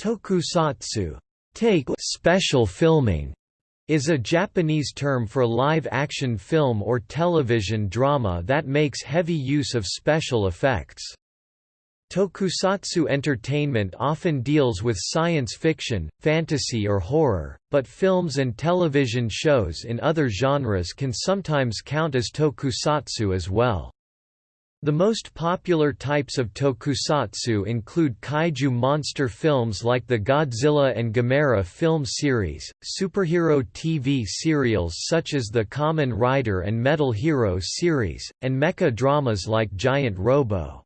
Tokusatsu take special filming is a Japanese term for live-action film or television drama that makes heavy use of special effects. Tokusatsu entertainment often deals with science fiction, fantasy or horror, but films and television shows in other genres can sometimes count as tokusatsu as well. The most popular types of tokusatsu include kaiju monster films like the Godzilla and Gamera film series, superhero TV serials such as the Kamen Rider and Metal Hero series, and mecha dramas like Giant Robo.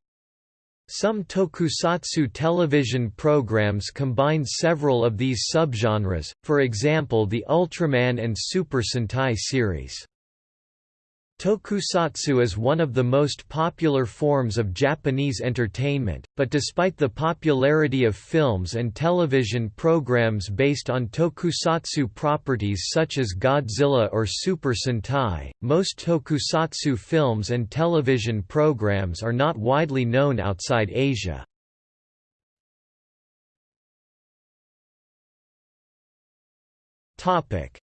Some tokusatsu television programs combine several of these subgenres, for example the Ultraman and Super Sentai series. Tokusatsu is one of the most popular forms of Japanese entertainment, but despite the popularity of films and television programs based on tokusatsu properties such as Godzilla or Super Sentai, most tokusatsu films and television programs are not widely known outside Asia.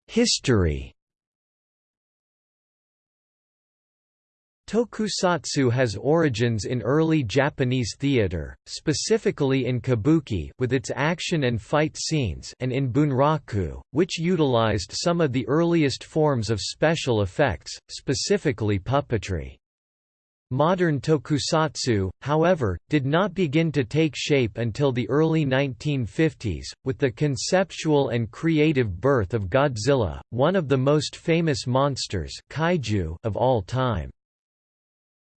History Tokusatsu has origins in early Japanese theater, specifically in kabuki with its action and fight scenes and in bunraku, which utilized some of the earliest forms of special effects, specifically puppetry. Modern tokusatsu, however, did not begin to take shape until the early 1950s, with the conceptual and creative birth of Godzilla, one of the most famous monsters kaiju of all time.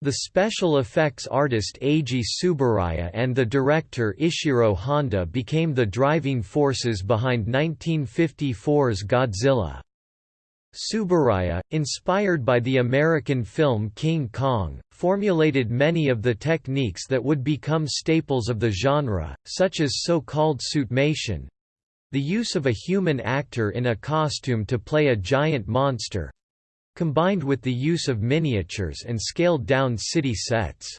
The special effects artist Eiji Tsuburaya and the director Ishiro Honda became the driving forces behind 1954's Godzilla. Tsuburaya, inspired by the American film King Kong, formulated many of the techniques that would become staples of the genre, such as so-called suitmation—the use of a human actor in a costume to play a giant monster, combined with the use of miniatures and scaled-down city sets.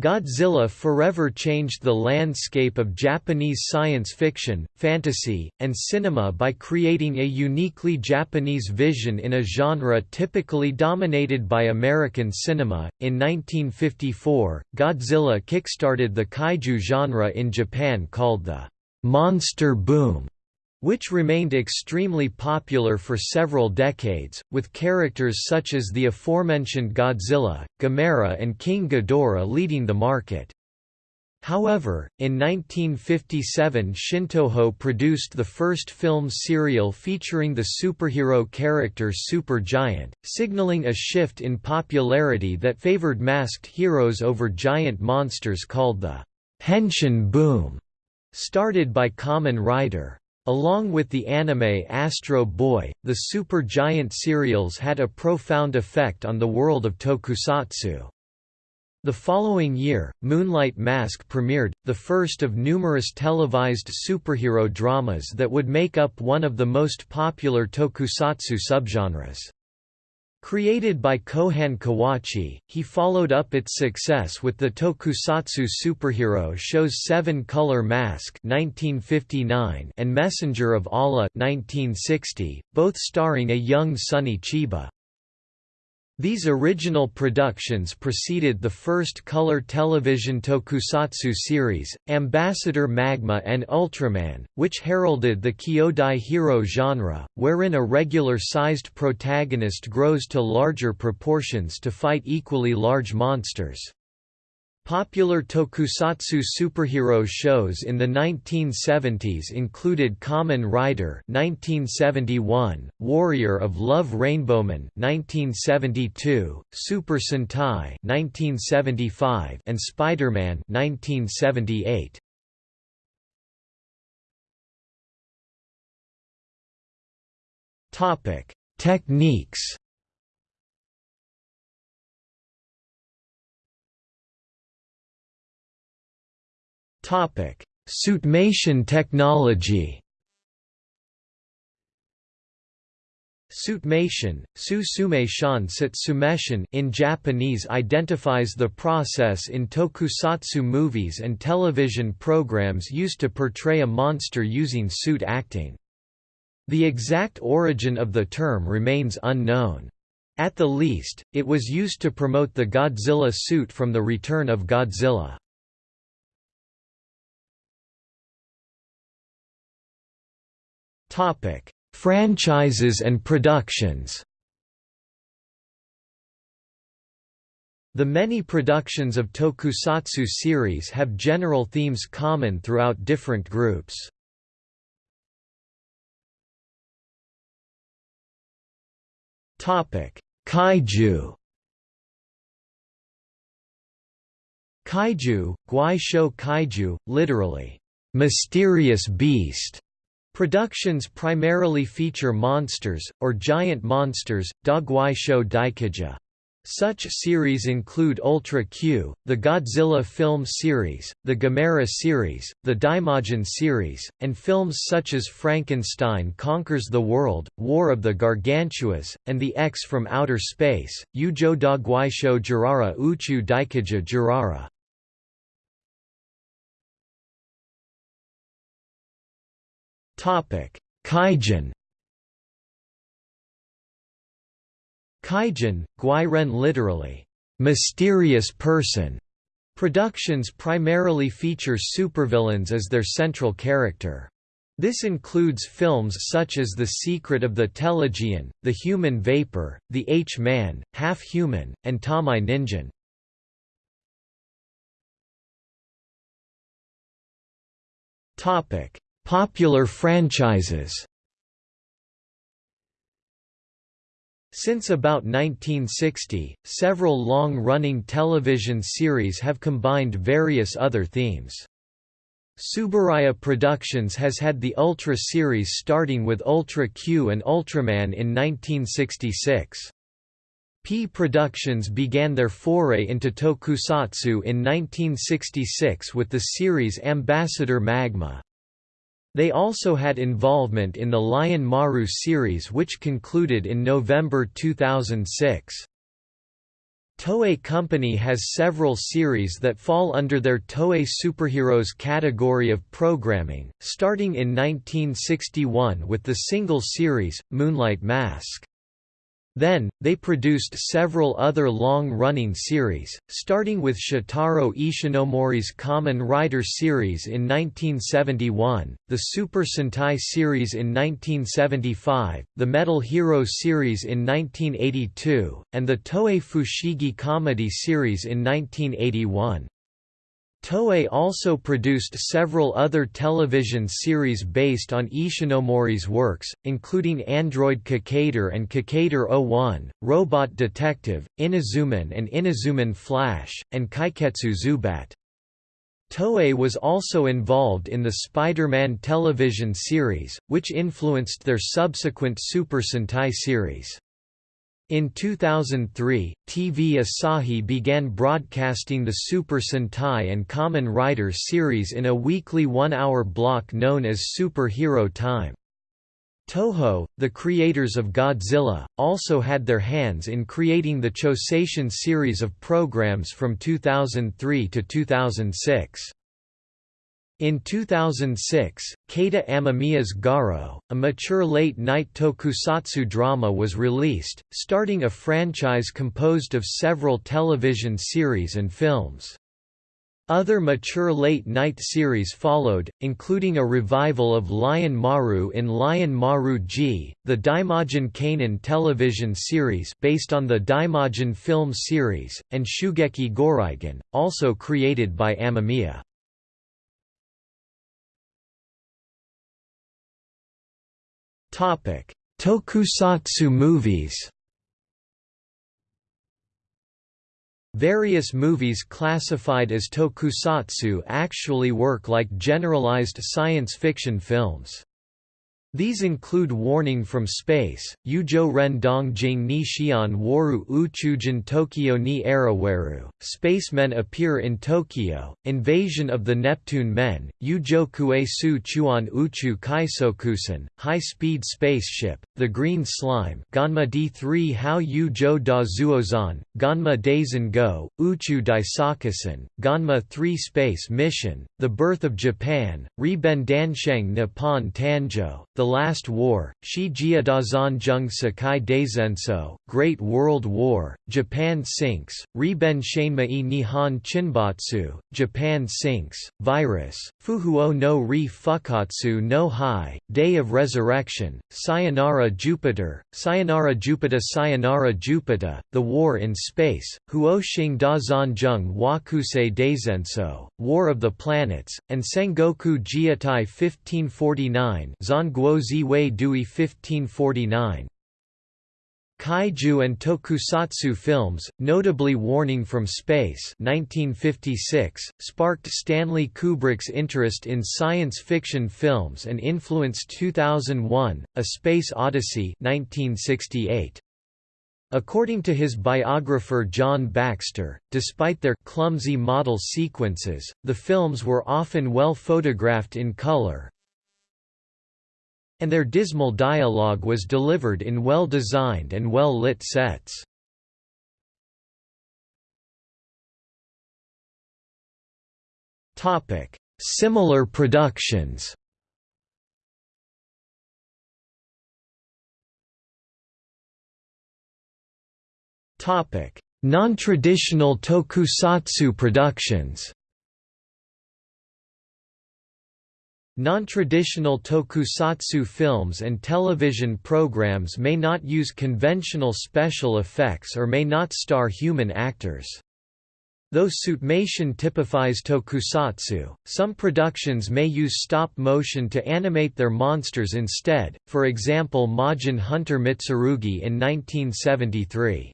Godzilla forever changed the landscape of Japanese science fiction, fantasy, and cinema by creating a uniquely Japanese vision in a genre typically dominated by American cinema. In 1954, Godzilla kickstarted the kaiju genre in Japan called the monster boom which remained extremely popular for several decades, with characters such as the aforementioned Godzilla, Gamera and King Ghidorah leading the market. However, in 1957 Shintoho produced the first film serial featuring the superhero character Super Giant, signaling a shift in popularity that favored masked heroes over giant monsters called the Henshin boom, started by Kamen Rider. Along with the anime Astro Boy, the Super Giant serials had a profound effect on the world of tokusatsu. The following year, Moonlight Mask premiered, the first of numerous televised superhero dramas that would make up one of the most popular tokusatsu subgenres. Created by Kohan Kawachi, he followed up its success with the tokusatsu superhero shows Seven Color Mask (1959) and Messenger of Allah (1960), both starring a young Sonny Chiba. These original productions preceded the first color television tokusatsu series, Ambassador Magma and Ultraman, which heralded the Kyodai hero genre, wherein a regular-sized protagonist grows to larger proportions to fight equally large monsters. Popular tokusatsu superhero shows in the 1970s included Kamen Rider (1971), Warrior of Love Rainbowman (1972), Super Sentai (1975), and Spider-Man (1978). Topic: Techniques. Topic: Suitmation technology. Suitmation, su sumation sumeshin in Japanese identifies the process in tokusatsu movies and television programs used to portray a monster using suit acting. The exact origin of the term remains unknown. At the least, it was used to promote the Godzilla suit from The Return of Godzilla. Topic: Franchises and productions. The many productions of tokusatsu series have general themes common throughout different groups. Topic: Kaiju. Kaiju, Guai Shou Kaiju, literally, mysterious beast, Productions primarily feature monsters, or giant monsters, Dogwai Show Daikija. Such series include Ultra Q, the Godzilla film series, the Gamera series, the Daimajin series, and films such as Frankenstein Conquers the World, War of the Gargantuas, and The X from Outer Space, Ujo Dogwaisho Jirara Uchu Daikija Jirara. Kaijin. Kaijin, Guiren literally, mysterious person. Productions primarily feature supervillains as their central character. This includes films such as The Secret of the Telegion, The Human Vapor, The H-Man, Half-Human, and Tamai Ninjin. Popular franchises Since about 1960, several long-running television series have combined various other themes. Tsuburaya Productions has had the Ultra series starting with Ultra Q and Ultraman in 1966. P Productions began their foray into tokusatsu in 1966 with the series Ambassador Magma. They also had involvement in the Lion Maru series which concluded in November 2006. Toei Company has several series that fall under their Toei Superheroes category of programming, starting in 1961 with the single series, Moonlight Mask. Then, they produced several other long-running series, starting with Shotaro Ishinomori's Kamen Rider series in 1971, the Super Sentai series in 1975, the Metal Hero series in 1982, and the Toei Fushigi Comedy series in 1981. Toei also produced several other television series based on Ishinomori's works, including Android Kikaider and Kikaider 01, Robot Detective, Inazuman and Inazuman Flash, and Kaiketsu Zubat. Toei was also involved in the Spider-Man television series, which influenced their subsequent Super Sentai series. In 2003, TV Asahi began broadcasting the Super Sentai and Kamen Rider series in a weekly one-hour block known as Super Hero Time. Toho, the creators of Godzilla, also had their hands in creating the Chouseishin series of programs from 2003 to 2006. In 2006, Keita Amemiya's Garo, a mature late-night tokusatsu drama was released, starting a franchise composed of several television series and films. Other mature late-night series followed, including a revival of Lion Maru in Lion Maru G, the Daimajin Kanon television series based on the Daimajin film series, and Shugeki Goreigen, also created by Amemiya. Tokusatsu movies. Various movies classified as tokusatsu actually work like generalized science fiction films. These include Warning from Space, Ujo Ren Dong Jing ni Xian Waru Uchujin Tokyo ni Araweru, Spacemen Appear in Tokyo, Invasion of the Neptune Men, Ujo Kue Su Chuan Uchu Kaisokusen, High Speed Spaceship, The Green Slime Ganma D3 How Yu Jo Da Zuozan, Ganma Daisen Go, Uchu Daisakusen, Ganma 3 Space Mission, The Birth of Japan, Riben Dansheng Nippon Tanjo, The Last War, Shi Jia Dazan Jung Sakai Daisenso, Great World War, Japan Sinks, Riben Shanmei Nihon Chinbotsu, Japan Sinks, Virus, Fuhuo no Ri Fukatsu no Hai, Day of Resurrection, Sayonara Jupiter, Sayonara Jupiter Sayonara Jupiter, The War in Space, Huo Xing Da Zanjung Wakusei Daisenso, War of the Planets, and Sengoku Jieitai 1549 Zanguo Ziwei Dui 1549. Kaiju and tokusatsu films, notably Warning from Space 1956, sparked Stanley Kubrick's interest in science fiction films and influenced 2001, A Space Odyssey 1968. According to his biographer John Baxter, despite their clumsy model sequences, the films were often well photographed in color, and their dismal dialogue was delivered in well-designed and well-lit sets. Similar productions Topic: Non-traditional tokusatsu productions Non-traditional tokusatsu films and television programs may not use conventional special effects or may not star human actors. Though suitmation typifies tokusatsu, some productions may use stop motion to animate their monsters instead, for example Majin Hunter Mitsurugi in 1973.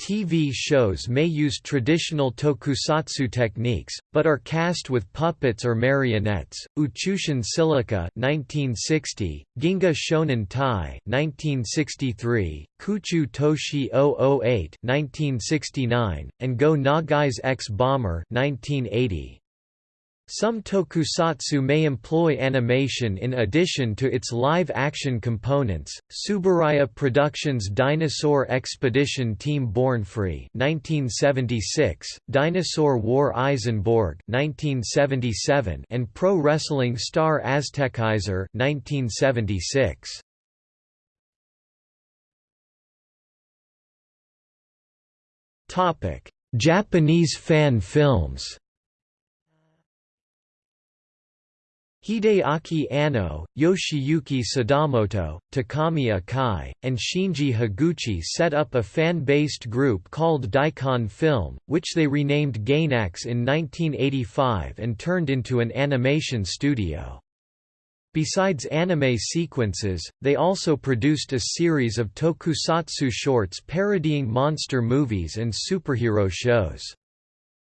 TV shows may use traditional tokusatsu techniques, but are cast with puppets or marionettes. Uchushin Silica 1960, Ginga Shonen Tai 1963, Kuchu Toshi 008 1969, and Go Nagai's X Bomber 1980. Some tokusatsu may employ animation in addition to its live-action components. Tsuburaya Productions' Dinosaur Expedition Team Born Free (1976), Dinosaur War Eisenborg (1977), and Pro Wrestling Star Aztekizer (1976). Topic: Japanese fan films. Hideaki Anno, Yoshiyuki Sadamoto, Takami Akai, and Shinji Higuchi set up a fan-based group called Daikon Film, which they renamed Gainax in 1985 and turned into an animation studio. Besides anime sequences, they also produced a series of tokusatsu shorts parodying monster movies and superhero shows.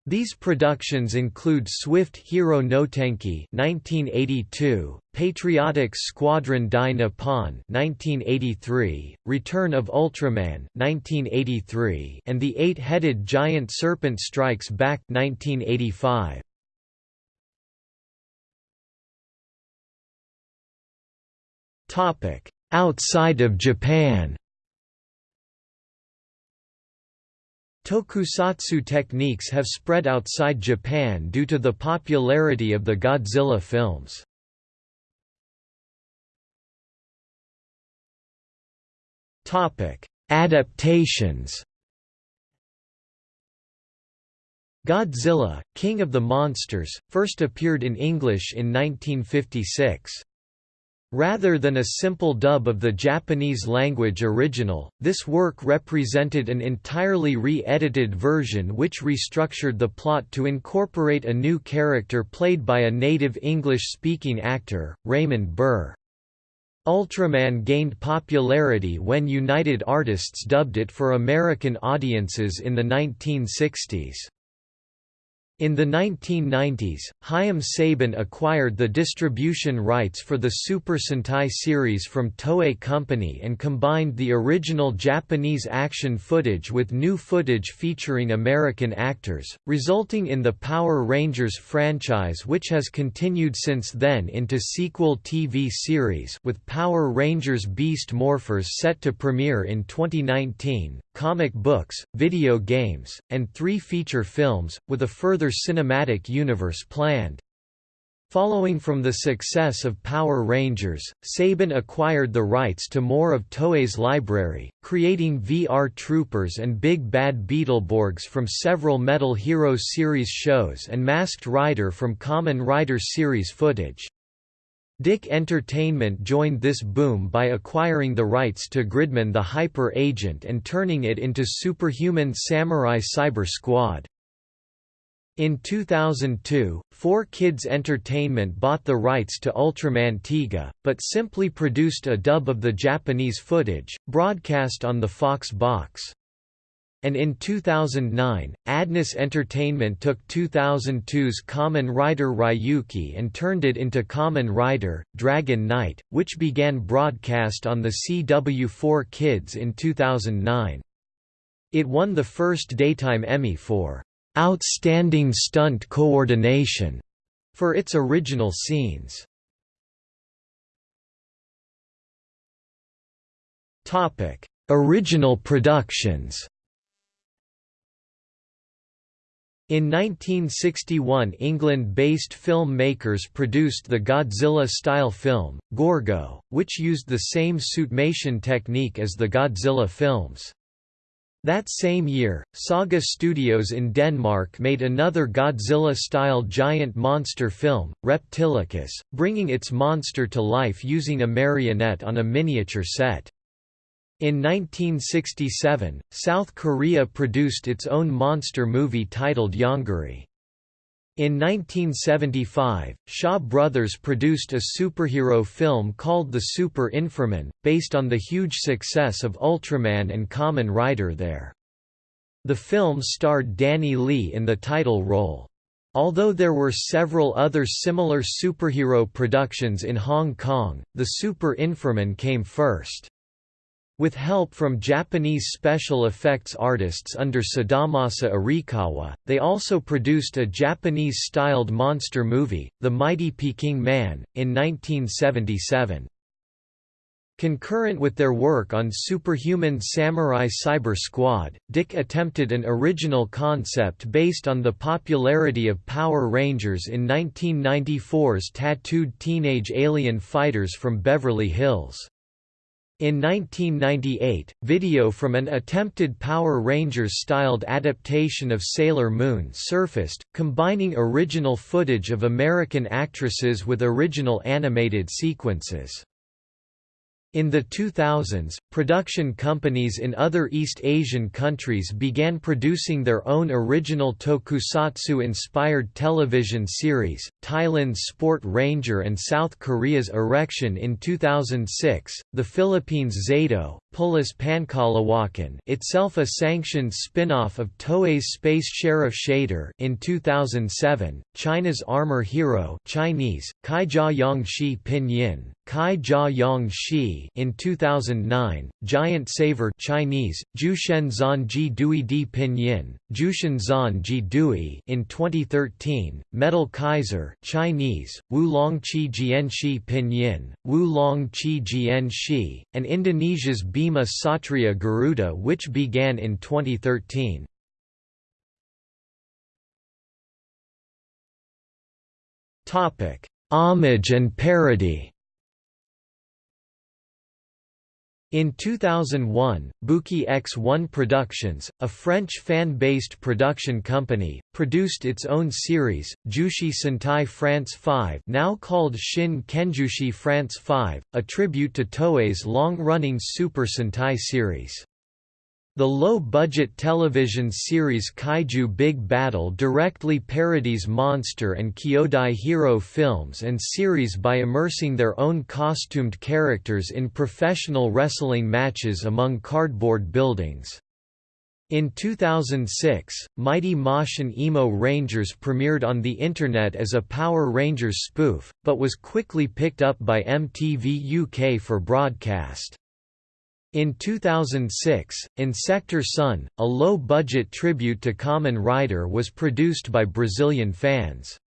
These productions include Swift Hero no Tenki 1982, Patriotic Squadron Dai Nippon 1983, Return of Ultraman 1983, and The Eight-Headed Giant Serpent Strikes Back 1985. Topic: Outside of Japan. Tokusatsu techniques have spread outside Japan due to the popularity of the Godzilla films. Adaptations Godzilla, King of the Monsters, first appeared in English in 1956. Rather than a simple dub of the Japanese language original, this work represented an entirely re-edited version which restructured the plot to incorporate a new character played by a native English-speaking actor, Raymond Burr. Ultraman gained popularity when United Artists dubbed it for American audiences in the 1960s. In the 1990s, Haim Saban acquired the distribution rights for the Super Sentai series from Toei Company and combined the original Japanese action footage with new footage featuring American actors, resulting in the Power Rangers franchise which has continued since then into sequel TV series with Power Rangers Beast Morphers set to premiere in 2019, comic books, video games, and three feature films, with a further cinematic universe planned. Following from the success of Power Rangers, Saban acquired the rights to more of Toei's library, creating VR Troopers and Big Bad Beetleborgs from several Metal Heroes series shows and Masked Rider from Kamen Rider series footage. DIC Entertainment joined this boom by acquiring the rights to Gridman the Hyper Agent and turning it into Superhuman Samurai Cyber Squad. In 2002, 4Kids Entertainment bought the rights to Ultraman Tiga, but simply produced a dub of the Japanese footage, broadcast on the Fox box. And in 2009, Adness Entertainment took 2002's Kamen Rider Ryuki and turned it into Kamen Rider, Dragon Knight, which began broadcast on the CW4 Kids in 2009. It won the first Daytime Emmy for outstanding stunt coordination for its original scenes. Topic: Original productions. In 1961 England-based film makers produced the Godzilla-style film, Gorgo, which used the same suitmation technique as the Godzilla films. That same year, Saga Studios in Denmark made another Godzilla-style giant monster film, Reptilicus, bringing its monster to life using a marionette on a miniature set. In 1967, South Korea produced its own monster movie titled Yongari. In 1975, Shaw Brothers produced a superhero film called The Super Inframan, based on the huge success of Ultraman and Kamen Rider there. The film starred Danny Lee in the title role. Although there were several other similar superhero productions in Hong Kong, The Super Inframan came first. With help from Japanese special effects artists under Sadamasa Arikawa, they also produced a Japanese-styled monster movie, The Mighty Peking Man, in 1977. Concurrent with their work on Superhuman Samurai Cyber Squad, DIC attempted an original concept based on the popularity of Power Rangers in 1994's tattooed teenage alien fighters from Beverly Hills. In 1998, video from an attempted Power Rangers-styled adaptation of Sailor Moon surfaced, combining original footage of American actresses with original animated sequences. In the 2000s, production companies in other East Asian countries began producing their own original tokusatsu-inspired television series, Thailand's Sport Ranger and South Korea's Erexion in 2006, the Philippines' Zato, Pulis Pangkalawakan itself a sanctioned spin-off of Toei's Space Sheriff Shaider in 2007, China's Armor Hero Chinese, Kai Jia Yang Shi Pinyin, Kai Jia Yang Shi in 2009, Giant Saver Chinese, Jushen Zan Ji Dui Di Pinyin, Jushen Zan Ji Dui in 2013, Metal Kaiser Chinese, Wu Long Chi Jian Shi Pinyin, Wu Long Chi Jian Shi, and Indonesia's Bima Satria Garuda which began in 2013. Homage and parody In 2001, Buki X1 Productions, a French fan-based production company, produced its own series, Jushi Sentai France 5 now called Shin Kenjushi France 5, a tribute to Toei's long-running Super Sentai series. The low-budget television series Kaiju Big Battle directly parodies Monster and Kyodai Hero films and series by immersing their own costumed characters in professional wrestling matches among cardboard buildings. In 2006, Mighty Moshin Emo Rangers premiered on the Internet as a Power Rangers spoof, but was quickly picked up by MTV UK for broadcast. In 2006, Insector Sun, a low-budget tribute to Kamen Rider was produced by Brazilian fans.